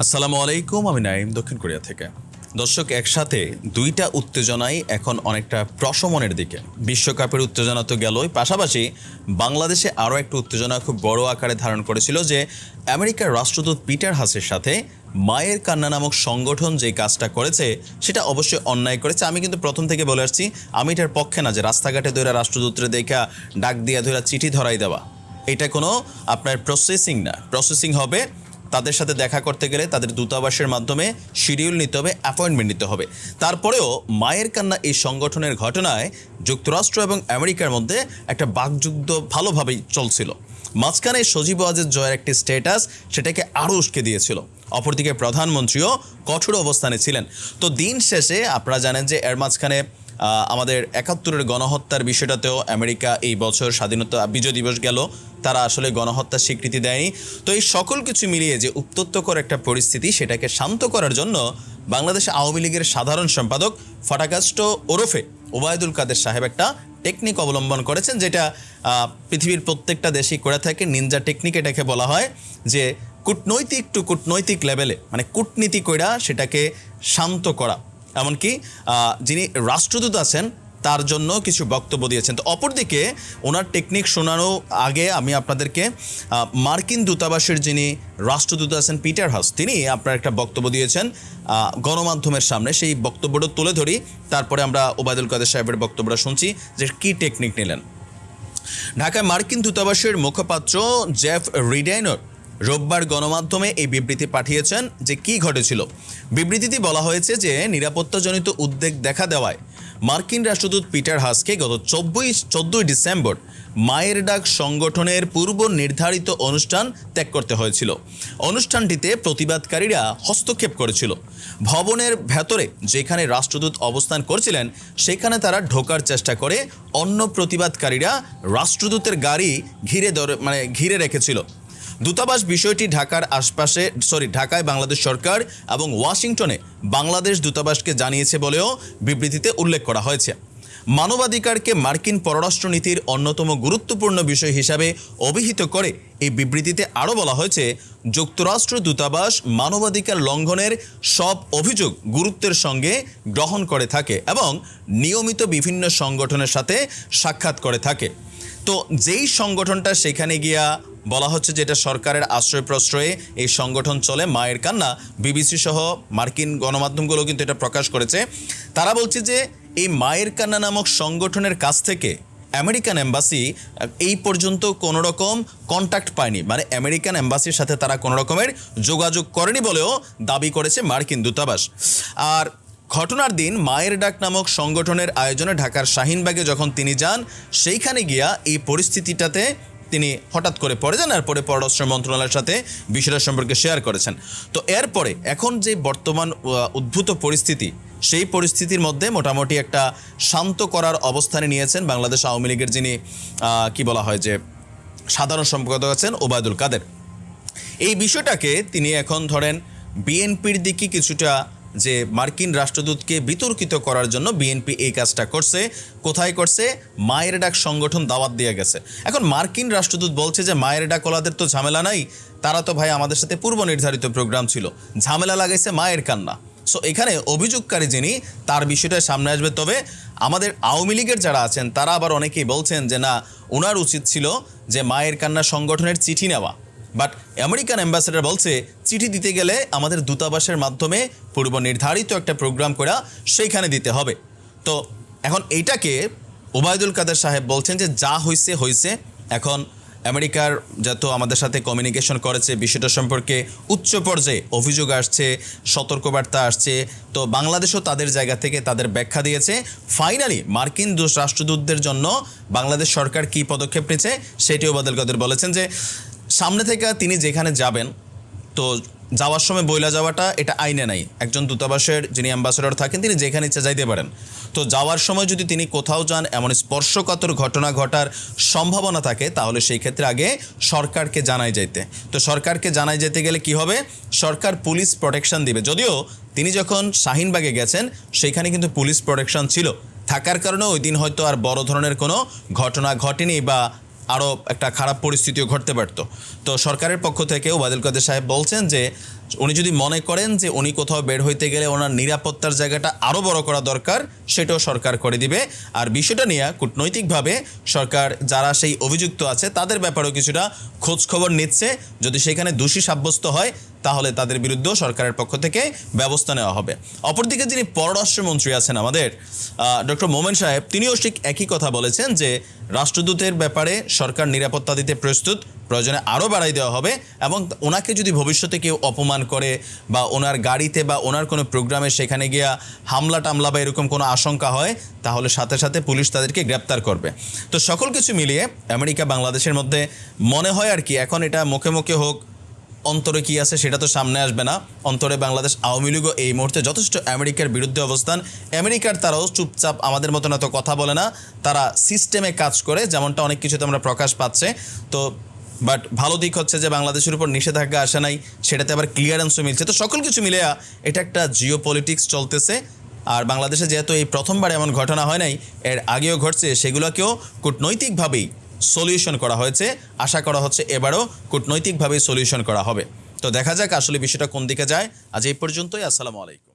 আসসালামু আলাইকুম, আমি নাইম দক্ষিণ কোরিয়া থেকে। দর্শক, একসাথে দুইটা উত্তেজনাই এখন অনেকটা প্রশমনের দিকে। বিশ্বকাপের উত্তেজনা তো গেলই, পাশাপাশি বাংলাদেশে আরও একটা উত্তেজনা খুব বড় আকারে ধারণ করেছিল যে আমেরিকার রাষ্ট্রদূত পিটার হাসের সাথে মায়ের কান্না নামক সংগঠন যে কাজটা করেছে, সেটা অবশ্যই অন্যায় করেছে। আমি কিন্তু প্রথম থেকে বলে আসছি, আমি এটার পক্ষে না যে রাস্তাঘাটে ধরে রাষ্ট্রদূতরে দেখা, ডাক দিয়া ধরে চিঠি ধরাই দেওয়া। এটা কোনো আপনার প্রসেসিং না। প্রসেসিং হবে তাদের সাথে দেখা করতে গেলে তাদের দূতাবাসের মাধ্যমে শিডিউল নিতে হবে অ্যাপয়েন্টমেন্ট নিতে হবে। তারপরেও মায়ের কান্না এই সংগঠনের ঘটনায় যুক্তরাষ্ট্র এবং আমেরিকার মধ্যে একটা বাকযুদ্ধ ভালোভাবেই চলছিল। মাঝখানে সজীব ওয়াজের জয়ের একটি স্ট্যাটাস সেটাকে আরও উস্কে দিয়েছিল। অপরদিকে প্রধানমন্ত্রীও কঠোর অবস্থানে ছিলেন। তো দিন শেষে আপনারা জানেন যে এর মাঝখানে আমাদের একাত্তরের গণহত্যার বিষয়টাতেও আমেরিকা এই বছর স্বাধীনতা বিজয় দিবস গেল। তারা আসলে গণহত্যার স্বীকৃতি দেয়নি। তো এই সকল কিছু মিলিয়ে যে উত্তত্তকর একটা পরিস্থিতি, সেটাকে শান্ত করার জন্য বাংলাদেশ আওয়ামী লীগের সাধারণ সম্পাদক ফটাকাস্ট ওরফে ওবায়দুল কাদের সাহেব একটা টেকনিক অবলম্বন করেছেন, যেটা পৃথিবীর প্রত্যেকটা দেশেই করে থাকে। নিনজা টেকনিক এটাকে বলা হয় যে কূটনৈতিক টু কূটনৈতিক লেভেলে মানে কূটনীতি কইরা সেটাকে শান্ত করা। এমনকি যিনি রাষ্ট্রদূত আছেন, তার জন্য কিছু বক্তব্য দিয়েছেন। তো অপরদিকে, ওনার টেকনিক শোনানো আগে আমি আপনাদেরকে মার্কিন দূতাবাসের যিনি রাষ্ট্রদূত আছেন, পিটার হাস তিনি আপনার একটা বক্তব্য দিয়েছেন গণমাধ্যমের সামনে। সেই বক্তব্যটা তুলে ধরি, তারপরে আমরা ওবায়দুল কাদের সাহেবের বক্তব্যটা শুনছি যে কী টেকনিক নিলেন। ঢাকায় মার্কিন দূতাবাসের মুখপাত্র জেফ রিডাইনর রোববার গণমাধ্যমে এই বিবৃতি পাঠিয়েছেন যে কি ঘটেছিল। বিবৃতিতে বলা হয়েছে যে নিরাপত্তাজনিত উদ্বেগ দেখা দেওয়ায় মার্কিন রাষ্ট্রদূত পিটার হাসকে গত চব্বিশ, চোদ্দোই ডিসেম্বর মায়ের ডাক সংগঠনের পূর্ব নির্ধারিত অনুষ্ঠান ত্যাগ করতে হয়েছিল। অনুষ্ঠানটিতে প্রতিবাদকারীরা হস্তক্ষেপ করেছিল। ভবনের ভেতরে যেখানে রাষ্ট্রদূত অবস্থান করছিলেন, সেখানে তারা ঢোকার চেষ্টা করে অন্য প্রতিবাদকারীরা রাষ্ট্রদূতের গাড়ি ঘিরে মানে ঘিরে রেখেছিল। দূতাবাস বিষয়টি ঢাকার আশপাশে, সরি, ঢাকায় বাংলাদেশ সরকার এবং ওয়াশিংটনে বাংলাদেশ দূতাবাসকে জানিয়েছে বলেও বিবৃতিতে উল্লেখ করা হয়েছে। মানবাধিকারকে মার্কিন পররাষ্ট্রনীতির অন্যতম গুরুত্বপূর্ণ বিষয় হিসাবে অভিহিত করে এই বিবৃতিতে আরও বলা হয়েছে, যুক্তরাষ্ট্র দূতাবাস মানবাধিকার লঙ্ঘনের সব অভিযোগ গুরুত্বের সঙ্গে গ্রহণ করে থাকে এবং নিয়মিত বিভিন্ন সংগঠনের সাথে সাক্ষাৎ করে থাকে। তো যেই সংগঠনটা সেখানে গিয়া বলা হচ্ছে যেটা সরকারের আশ্রয় প্রশ্রয়ে এই সংগঠন চলে, মায়ের কান্না, বিবিসি সহ মার্কিন গণমাধ্যমগুলো কিন্তু এটা প্রকাশ করেছে। তারা বলছে যে এই মায়ের কান্না নামক সংগঠনের কাছ থেকে আমেরিকান এম্বাসি এই পর্যন্ত কোনো রকম কন্ট্যাক্ট পায়নি। মানে আমেরিকান এম্বাসির সাথে তারা কোনো রকমের যোগাযোগ করেনি বলেও দাবি করেছে মার্কিন দূতাবাস। আর ঘটনার দিন মায়ের ডাক নামক সংগঠনের আয়োজনে ঢাকার শাহিনবাগে যখন তিনি যান, সেইখানে গিয়া এই পরিস্থিতিটাতে তিনি হঠাৎ করে পড়ে যান আর পরে পররাষ্ট্র মন্ত্রণালয়ের সাথে বিষয়টা সম্পর্কে শেয়ার করেছেন। তো এরপরে এখন যে বর্তমান উদ্ভূত পরিস্থিতি, সেই পরিস্থিতির মধ্যে মোটামুটি একটা শান্ত করার অবস্থানে নিয়েছেন বাংলাদেশ আওয়ামী লীগের যিনি কি বলা হয় যে, সাধারণ সম্পাদক আছেন ওবায়দুল কাদের। এই বিষয়টাকে তিনি এখন ধরেন বিএনপির দিকে কিছুটা যে মার্কিন রাষ্ট্রদূতকে বিতর্কিত করার জন্য বিএনপি এই কাজটা করছে, কোথায় করছে? মায়ের ডাক সংগঠন দাওয়াত দিয়ে গেছে। এখন মার্কিন রাষ্ট্রদূত বলছে যে, মায়ের ডাক ওলাদের তো ঝামেলা নাই, তারা তো ভাই আমাদের সাথে পূর্ব নির্ধারিত প্রোগ্রাম ছিল, ঝামেলা লাগাইছে মায়ের কান্না। সো এখানে অভিযোগকারী যিনি, তার বিষয়টা সামনে আসবে। তবে আমাদের আওয়ামী লীগের যারা আছেন, তারা আবার অনেকেই বলছেন যে, না ওনার উচিত ছিল যে, মায়ের কান্না সংগঠনের চিঠি নেওয়া। বাট আমেরিকান অ্যাম্বাসেডার বলছে, চিঠি দিতে গেলে আমাদের দূতাবাসের মাধ্যমে পূর্ব নির্ধারিত একটা প্রোগ্রাম করা সেইখানে দিতে হবে। তো এখন এইটাকে ওবায়দুল কাদের সাহেব বলছেন যে, যা হয়েছে হয়েছে এখন আমেরিকার যত আমাদের সাথে কমিউনিকেশন করেছে, বিষয়টা সম্পর্কে উচ্চ পর্যায়ে অভিযোগ আসছে, সতর্কবার্তা আসছে। তো বাংলাদেশও তাদের জায়গা থেকে তাদের ব্যাখ্যা দিয়েছে। ফাইনালি মার্কিন রাষ্ট্রদূতদের জন্য বাংলাদেশ সরকার কী পদক্ষেপ নিয়েছে, সেটিও ওবায়দুল কাদের বলেছেন যে সামনে থেকে তিনি যেখানে যাবেন, তো যাওয়ার সময় বইলা যাওয়াটা এটা আইনে নাই। একজন দূতাবাসের যিনি অ্যাম্বাসেডর থাকেন, তিনি যেখানে ইচ্ছা যাইতে পারেন। তো যাওয়ার সময় যদি তিনি কোথাও যান, এমন স্পর্শকাতর ঘটনা ঘটার সম্ভাবনা থাকে, তাহলে সেই ক্ষেত্রে আগে সরকারকে জানাই যাইতে। তো সরকারকে জানাই যেতে গেলে কি হবে? সরকার পুলিশ প্রোটেকশন দিবে। যদিও তিনি যখন শাহিনবাগে গেছেন সেইখানে কিন্তু পুলিশ প্রোটেকশন ছিল। থাকার কারণে ওই দিন হয়তো আর বড় ধরনের কোনো ঘটনা ঘটেনি বা আরও একটা খারাপ পরিস্থিতিও ঘটতে পারত। তো সরকারের পক্ষ থেকে ওবায়দুল কাদের সাহেব বলছেন যে, উনি যদি মনে করেন যে উনি কোথাও বের হইতে গেলে ওনার নিরাপত্তার জায়গাটা আরও বড় করা দরকার, সেটাও সরকার করে দিবে। আর বিষয়টা নিয়ে কূটনৈতিকভাবে সরকার যারা সেই অভিযুক্ত আছে, তাদের ব্যাপারেও কিছুটা খোঁজ খবর নিচ্ছে। যদি সেখানে দোষী সাব্যস্ত হয়, তাহলে তাদের বিরুদ্ধেও সরকারের পক্ষ থেকে ব্যবস্থা নেওয়া হবে। অপরদিকে যিনি পররাষ্ট্রমন্ত্রী আছেন আমাদের ডক্টর মোমেন সাহেব, তিনিও ঠিক একই কথা বলেছেন যে রাষ্ট্রদূতের ব্যাপারে সরকার নিরাপত্তা দিতে প্রস্তুত, প্রয়োজনে আরও বাড়াই দেওয়া হবে এবং ওনাকে যদি ভবিষ্যতে কেউ অপমান করে বা ওনার গাড়িতে বা ওনার কোনো প্রোগ্রামে সেখানে গিয়া হামলা টামলা বা এরকম কোনো আশঙ্কা হয়, তাহলে সাথে সাথে পুলিশ তাদেরকে গ্রেপ্তার করবে। তো সকল কিছু মিলিয়ে আমেরিকা বাংলাদেশের মধ্যে মনে হয় আর কি, এখন এটা মুখে মুখে হোক অন্তরে কি আছে সেটা তো সামনে আসবে না। অন্তরে বাংলাদেশ আওয়ামী লীগও এই মুহূর্তে যথেষ্ট আমেরিকার বিরুদ্ধে অবস্থান। আমেরিকার তারাও চুপচাপ আমাদের মতন এত কথা বলে না। তারা সিস্টেমে কাজ করে, যেমনটা অনেক কিছুতে আমরা প্রকাশ পাচ্ছে। তো বাট ভালো দিক হচ্ছে যে বাংলাদেশের উপর নিষেধাজ্ঞা আসে নাই, সেটাতে আবার ক্লিয়ারেন্সও মিলছে। তো সকল কিছু মিলে এটা একটা জিও পলিটিক্স চলতেছে। আর বাংলাদেশে যেহেতু এই প্রথমবার এমন ঘটনা হয় নাই, এর আগেও ঘটছে, সেগুলোকেও কূটনৈতিকভাবেই সলিউশন করা হয়েছে। আশা করা হচ্ছে এবারও কূটনৈতিকভাবেই সলিউশন করা হবে। তো দেখা যাক আসলে বিষয়টা কোন দিকে যায়। আজ এই পর্যন্তই। আসসালামু আলাইকুম।